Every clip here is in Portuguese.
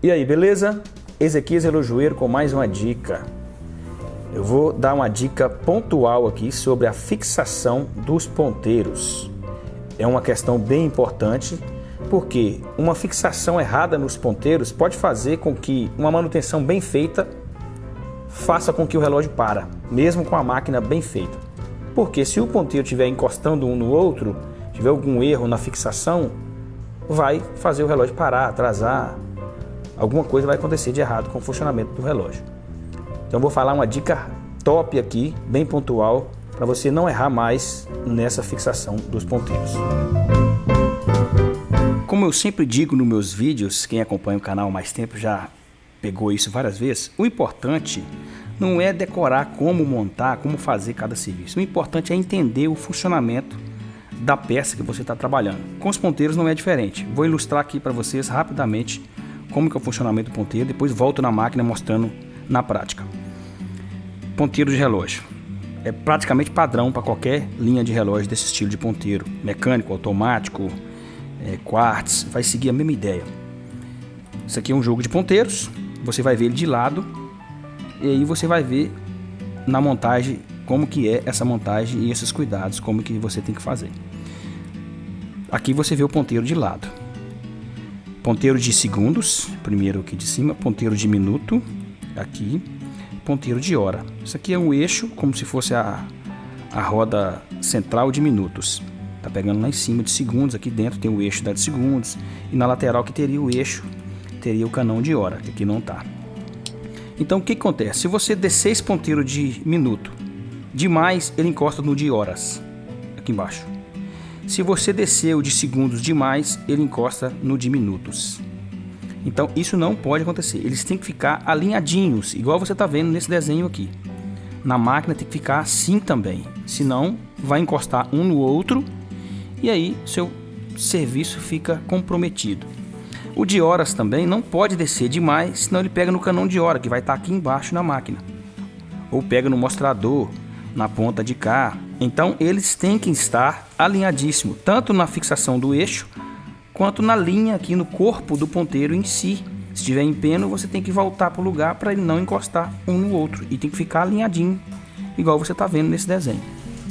E aí, beleza? Ezequias Elojoeiro com mais uma dica. Eu vou dar uma dica pontual aqui sobre a fixação dos ponteiros. É uma questão bem importante porque uma fixação errada nos ponteiros pode fazer com que uma manutenção bem feita faça com que o relógio para, mesmo com a máquina bem feita. Porque se o ponteiro estiver encostando um no outro, tiver algum erro na fixação, vai fazer o relógio parar, atrasar, alguma coisa vai acontecer de errado com o funcionamento do relógio. Então vou falar uma dica top aqui, bem pontual, para você não errar mais nessa fixação dos ponteiros. Como eu sempre digo nos meus vídeos, quem acompanha o canal mais tempo já pegou isso várias vezes, o importante não é decorar como montar, como fazer cada serviço. O importante é entender o funcionamento da peça que você está trabalhando. Com os ponteiros não é diferente. Vou ilustrar aqui para vocês rapidamente como que é o funcionamento do ponteiro, depois volto na máquina mostrando na prática. Ponteiro de relógio. É praticamente padrão para qualquer linha de relógio desse estilo de ponteiro. Mecânico, automático, é, quartz, vai seguir a mesma ideia. Isso aqui é um jogo de ponteiros. Você vai ver ele de lado e aí você vai ver na montagem como que é essa montagem e esses cuidados, como que você tem que fazer. Aqui você vê o ponteiro de lado ponteiro de segundos, primeiro aqui de cima, ponteiro de minuto, aqui, ponteiro de hora. Isso aqui é um eixo, como se fosse a, a roda central de minutos. Tá pegando lá em cima de segundos, aqui dentro tem o eixo da de segundos, e na lateral que teria o eixo, teria o canão de hora, que aqui não tá. Então o que acontece? Se você descer esse ponteiro de minuto demais, ele encosta no de horas, aqui embaixo. Se você descer o de segundos demais, ele encosta no de minutos. Então isso não pode acontecer. Eles têm que ficar alinhadinhos, igual você está vendo nesse desenho aqui. Na máquina tem que ficar assim também, senão vai encostar um no outro e aí seu serviço fica comprometido. O de horas também não pode descer demais, senão ele pega no canão de hora que vai estar tá aqui embaixo na máquina. Ou pega no mostrador, na ponta de cá, então eles têm que estar alinhadíssimo, tanto na fixação do eixo, quanto na linha aqui no corpo do ponteiro em si. Se estiver em peno, você tem que voltar para o lugar para ele não encostar um no outro e tem que ficar alinhadinho, igual você está vendo nesse desenho.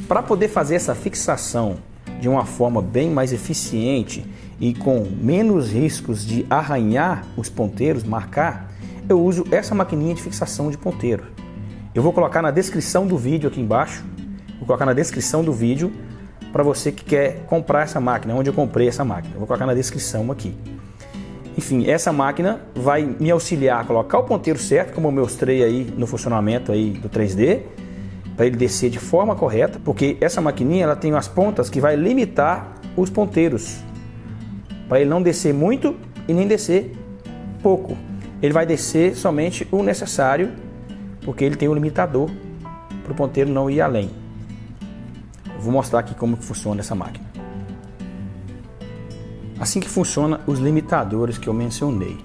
Para poder fazer essa fixação de uma forma bem mais eficiente e com menos riscos de arranhar os ponteiros, marcar, eu uso essa maquininha de fixação de ponteiro. Eu vou colocar na descrição do vídeo aqui embaixo Vou colocar na descrição do vídeo para você que quer comprar essa máquina, onde eu comprei essa máquina. vou colocar na descrição aqui. Enfim, essa máquina vai me auxiliar a colocar o ponteiro certo, como eu mostrei aí no funcionamento aí do 3D, para ele descer de forma correta, porque essa maquininha ela tem as pontas que vai limitar os ponteiros, para ele não descer muito e nem descer pouco. Ele vai descer somente o necessário, porque ele tem um limitador para o ponteiro não ir além. Vou mostrar aqui como funciona essa máquina. Assim que funciona os limitadores que eu mencionei.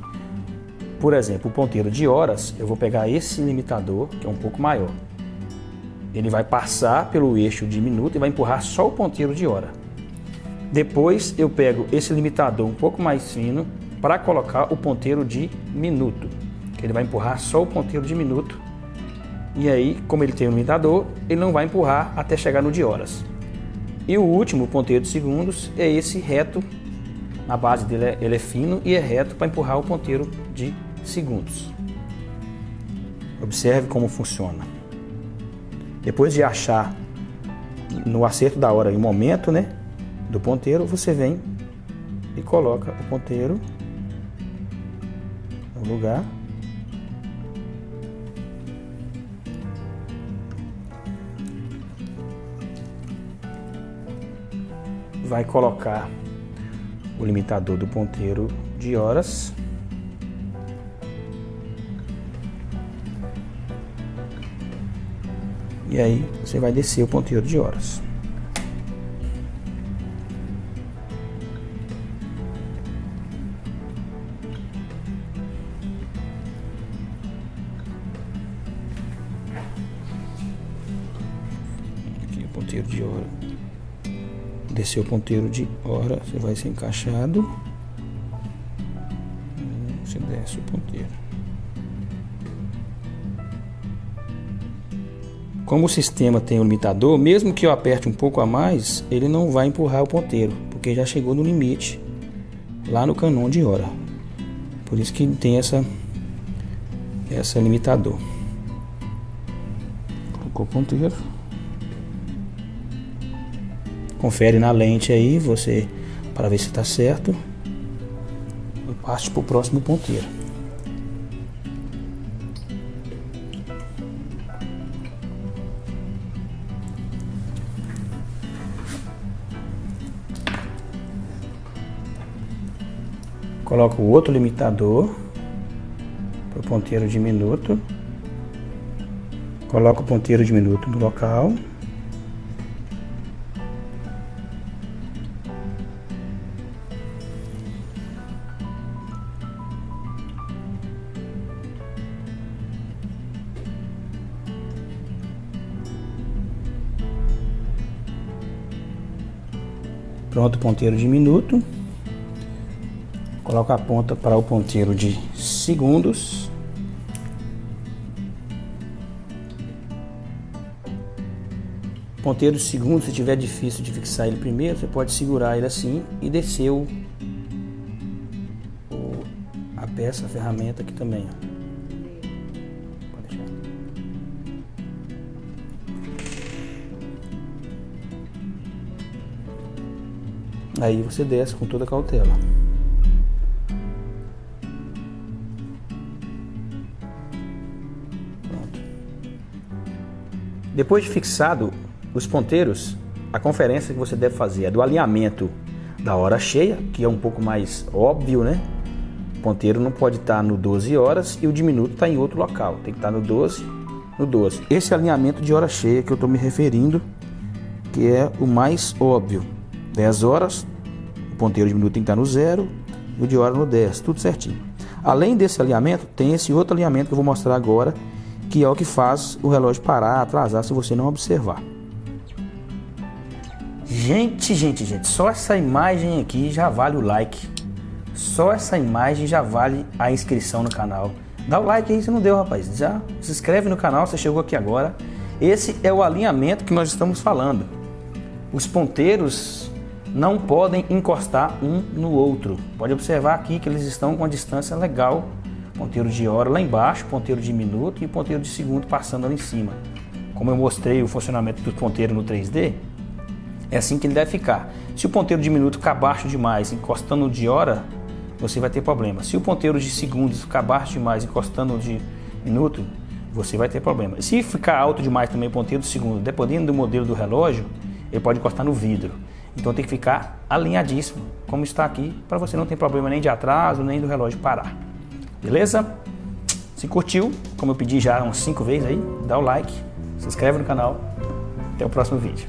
Por exemplo, o ponteiro de horas, eu vou pegar esse limitador, que é um pouco maior. Ele vai passar pelo eixo de minuto e vai empurrar só o ponteiro de hora. Depois eu pego esse limitador um pouco mais fino para colocar o ponteiro de minuto. Ele vai empurrar só o ponteiro de minuto e aí, como ele tem um limitador, ele não vai empurrar até chegar no de horas. E o último ponteiro de segundos é esse reto, na base dele é, ele é fino e é reto para empurrar o ponteiro de segundos. Observe como funciona. Depois de achar no acerto da hora e o momento né, do ponteiro, você vem e coloca o ponteiro no lugar vai colocar o limitador do ponteiro de horas. E aí você vai descer o ponteiro de horas. Aqui o ponteiro de hora descer o ponteiro de hora, você vai ser encaixado. Você desce o ponteiro. Como o sistema tem um limitador, mesmo que eu aperte um pouco a mais, ele não vai empurrar o ponteiro, porque já chegou no limite lá no canon de hora. Por isso que tem essa essa limitador. Colocou o ponteiro. Confere na lente aí, você para ver se está certo. E parte para o próximo ponteiro. Coloco o outro limitador para o ponteiro de minuto. Coloco o ponteiro de minuto no local. Pronto o ponteiro de minuto. Coloco a ponta para o ponteiro de segundos. Ponteiro de segundos, se tiver difícil de fixar ele primeiro, você pode segurar ele assim e descer o, a peça, a ferramenta aqui também. Ó. Aí você desce com toda cautela. Pronto. Depois de fixado os ponteiros, a conferência que você deve fazer é do alinhamento da hora cheia, que é um pouco mais óbvio, né? O ponteiro não pode estar no 12 horas e o diminuto está em outro local, tem que estar no 12, no 12. Esse alinhamento de hora cheia que eu estou me referindo, que é o mais óbvio. 10 horas, ponteiro de minuto tem que estar no zero e o de hora no 10, tudo certinho. Além desse alinhamento, tem esse outro alinhamento que eu vou mostrar agora, que é o que faz o relógio parar, atrasar, se você não observar. Gente, gente, gente, só essa imagem aqui já vale o like. Só essa imagem já vale a inscrição no canal. Dá o like aí se não deu, rapaz. Já se inscreve no canal, você chegou aqui agora. Esse é o alinhamento que nós estamos falando. Os ponteiros não podem encostar um no outro. Pode observar aqui que eles estão com uma distância legal. Ponteiro de hora lá embaixo, ponteiro de minuto e ponteiro de segundo passando ali em cima. Como eu mostrei o funcionamento do ponteiro no 3D, é assim que ele deve ficar. Se o ponteiro de minuto ficar baixo demais, encostando de hora, você vai ter problema. Se o ponteiro de segundos ficar baixo demais, encostando de minuto, você vai ter problema. Se ficar alto demais também o ponteiro de segundo, dependendo do modelo do relógio, ele pode encostar no vidro. Então tem que ficar alinhadíssimo, como está aqui, para você não ter problema nem de atraso, nem do relógio parar. Beleza? Se curtiu, como eu pedi já umas 5 vezes aí, dá o like, se inscreve no canal. Até o próximo vídeo.